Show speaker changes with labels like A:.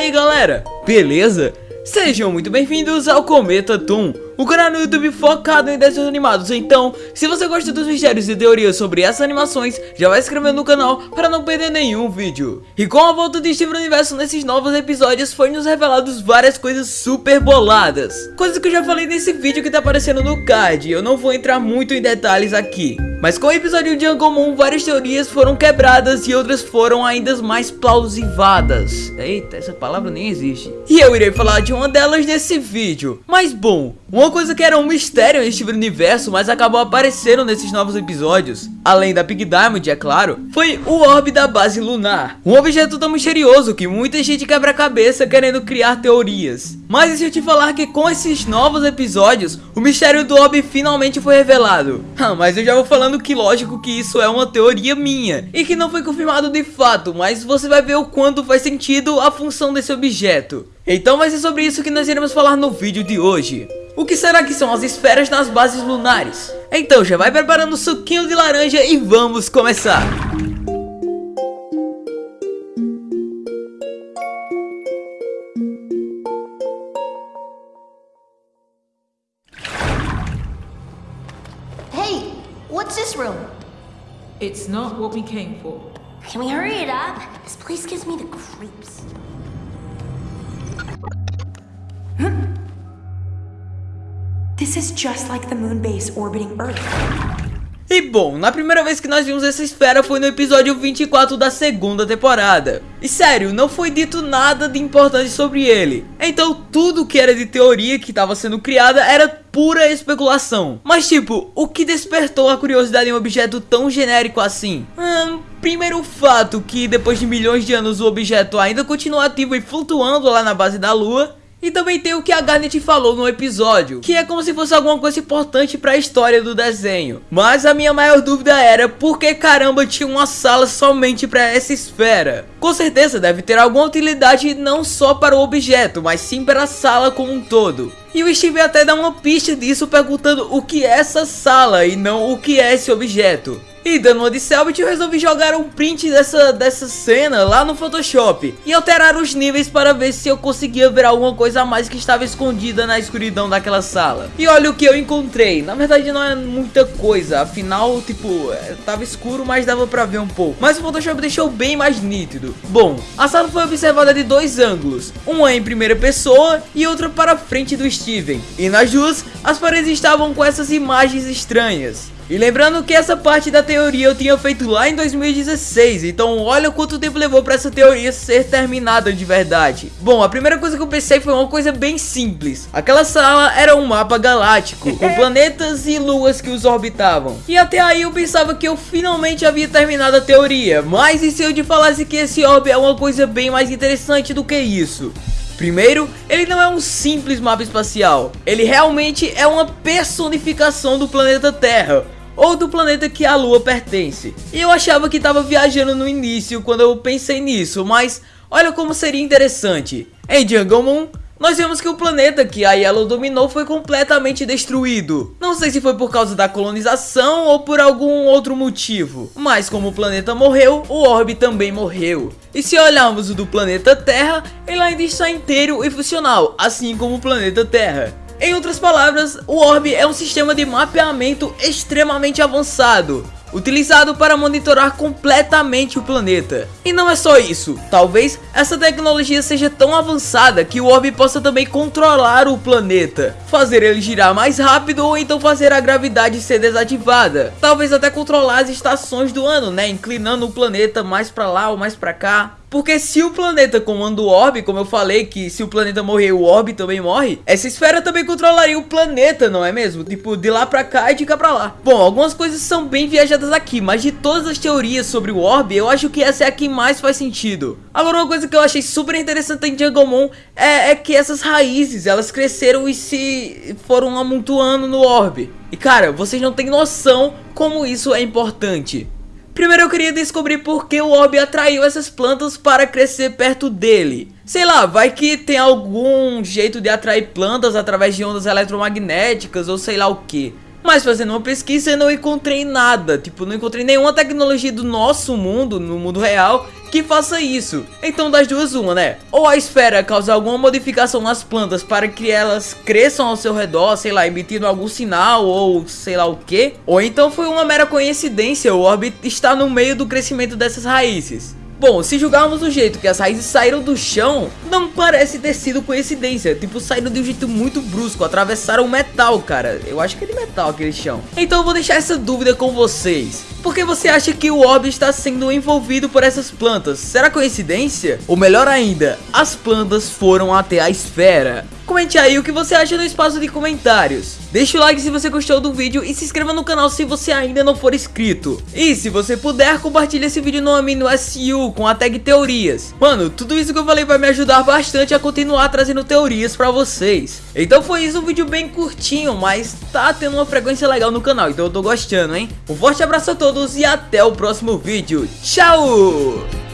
A: aí galera, beleza? Sejam muito bem-vindos ao Cometa Toon, o canal no YouTube focado em desenhos animados. Então, se você gosta dos mistérios e teorias sobre essas animações, já vai se inscrevendo no canal para não perder nenhum vídeo. E com a volta de Steven Universo nesses novos episódios, foi nos revelados várias coisas super boladas. Coisas que eu já falei nesse vídeo que tá aparecendo no card, eu não vou entrar muito em detalhes aqui. Mas com o episódio de Angomon, várias teorias foram quebradas e outras foram ainda mais plausivadas. Eita, essa palavra nem existe. E eu irei falar de uma delas nesse vídeo. Mas bom, uma coisa que era um mistério Steven Universo, mas acabou aparecendo nesses novos episódios, além da Big Diamond, é claro, foi o orbe da base lunar. Um objeto tão misterioso que muita gente quebra a cabeça querendo criar teorias. Mas e se eu te falar que com esses novos episódios, o mistério do orbe finalmente foi revelado? Ah, mas eu já vou falando que lógico que isso é uma teoria minha, e que não foi confirmado de fato, mas você vai ver o quanto faz sentido a função desse objeto. Então vai ser sobre isso que nós iremos falar no vídeo de hoje. O que será que são as esferas nas bases lunares? Então já vai preparando o suquinho de laranja e vamos começar!
B: What's this room?
C: It's not what we came for.
B: Can we hurry it up? This place gives me the creeps.
D: This is just like the moon base orbiting Earth.
A: E bom, na primeira vez que nós vimos essa esfera foi no episódio 24 da segunda temporada. E sério, não foi dito nada de importante sobre ele. Então tudo que era de teoria que estava sendo criada era pura especulação. Mas tipo, o que despertou a curiosidade em um objeto tão genérico assim? Hum, primeiro fato que depois de milhões de anos o objeto ainda continua ativo e flutuando lá na base da lua. E também tem o que a Garnet falou no episódio, que é como se fosse alguma coisa importante para a história do desenho. Mas a minha maior dúvida era por que caramba tinha uma sala somente para essa esfera. Com certeza deve ter alguma utilidade não só para o objeto, mas sim para a sala como um todo. E o Steve até dá uma pista disso perguntando o que é essa sala e não o que é esse objeto. E dando uma de Selbit, eu resolvi jogar um print dessa, dessa cena lá no Photoshop e alterar os níveis para ver se eu conseguia ver alguma coisa a mais que estava escondida na escuridão daquela sala. E olha o que eu encontrei, na verdade não é muita coisa, afinal, tipo, é, tava escuro, mas dava pra ver um pouco. Mas o Photoshop deixou bem mais nítido. Bom, a sala foi observada de dois ângulos, uma em primeira pessoa e outra para frente do Steven. E nas duas, as paredes estavam com essas imagens estranhas. E lembrando que essa parte da teoria eu tinha feito lá em 2016, então olha quanto tempo levou para essa teoria ser terminada de verdade. Bom, a primeira coisa que eu pensei foi uma coisa bem simples. Aquela sala era um mapa galáctico, com planetas e luas que os orbitavam. E até aí eu pensava que eu finalmente havia terminado a teoria, mas e se eu te falasse que esse orbe é uma coisa bem mais interessante do que isso? Primeiro, ele não é um simples mapa espacial, ele realmente é uma personificação do planeta Terra, ou do planeta que a Lua pertence. E eu achava que estava viajando no início quando eu pensei nisso, mas olha como seria interessante. Em Jungle Moon, nós vemos que o planeta que a Yellow dominou foi completamente destruído. Não sei se foi por causa da colonização ou por algum outro motivo, mas como o planeta morreu, o orbe também morreu. E se olharmos o do planeta Terra, ele ainda está inteiro e funcional, assim como o planeta Terra. Em outras palavras, o orbe é um sistema de mapeamento extremamente avançado, utilizado para monitorar completamente o planeta. E não é só isso, talvez essa tecnologia seja tão avançada que o orbe possa também controlar o planeta, fazer ele girar mais rápido ou então fazer a gravidade ser desativada. Talvez até controlar as estações do ano, né, inclinando o planeta mais para lá ou mais para cá. Porque se o planeta comanda o orbe, como eu falei, que se o planeta morrer, o orbe também morre, essa esfera também controlaria o planeta, não é mesmo? Tipo, de lá pra cá e de cá pra lá. Bom, algumas coisas são bem viajadas aqui, mas de todas as teorias sobre o orbe, eu acho que essa é a que mais faz sentido. Agora, uma coisa que eu achei super interessante em Junglemon é, é que essas raízes, elas cresceram e se foram amontoando no orbe. E cara, vocês não têm noção como isso é importante. Primeiro eu queria descobrir por que o orbe atraiu essas plantas para crescer perto dele. Sei lá, vai que tem algum jeito de atrair plantas através de ondas eletromagnéticas ou sei lá o que. Mas fazendo uma pesquisa eu não encontrei nada, tipo, não encontrei nenhuma tecnologia do nosso mundo, no mundo real, que faça isso. Então das duas uma, né? Ou a esfera causa alguma modificação nas plantas para que elas cresçam ao seu redor, sei lá, emitindo algum sinal ou sei lá o que. Ou então foi uma mera coincidência o orbe está no meio do crescimento dessas raízes. Bom, se julgarmos do jeito que as raízes saíram do chão, não parece ter sido coincidência. Tipo, saíram de um jeito muito brusco, atravessaram metal, cara. Eu acho que é de metal aquele chão. Então eu vou deixar essa dúvida com vocês. Por que você acha que o orbe está sendo envolvido por essas plantas? Será coincidência? Ou melhor ainda, as plantas foram até a esfera? Comente aí o que você acha no espaço de comentários. Deixa o like se você gostou do vídeo e se inscreva no canal se você ainda não for inscrito. E se você puder, compartilhe esse vídeo no Amino SU com a tag teorias. Mano, tudo isso que eu falei vai me ajudar bastante a continuar trazendo teorias pra vocês. Então foi isso, um vídeo bem curtinho, mas tá tendo uma frequência legal no canal, então eu tô gostando, hein? Um forte abraço a todos e até o próximo vídeo. Tchau!